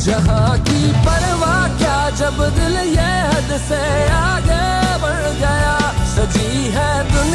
जहाँ की परवाह क्या, जब दिल ये हद से आगे बढ़ गया। सजी है दुनिया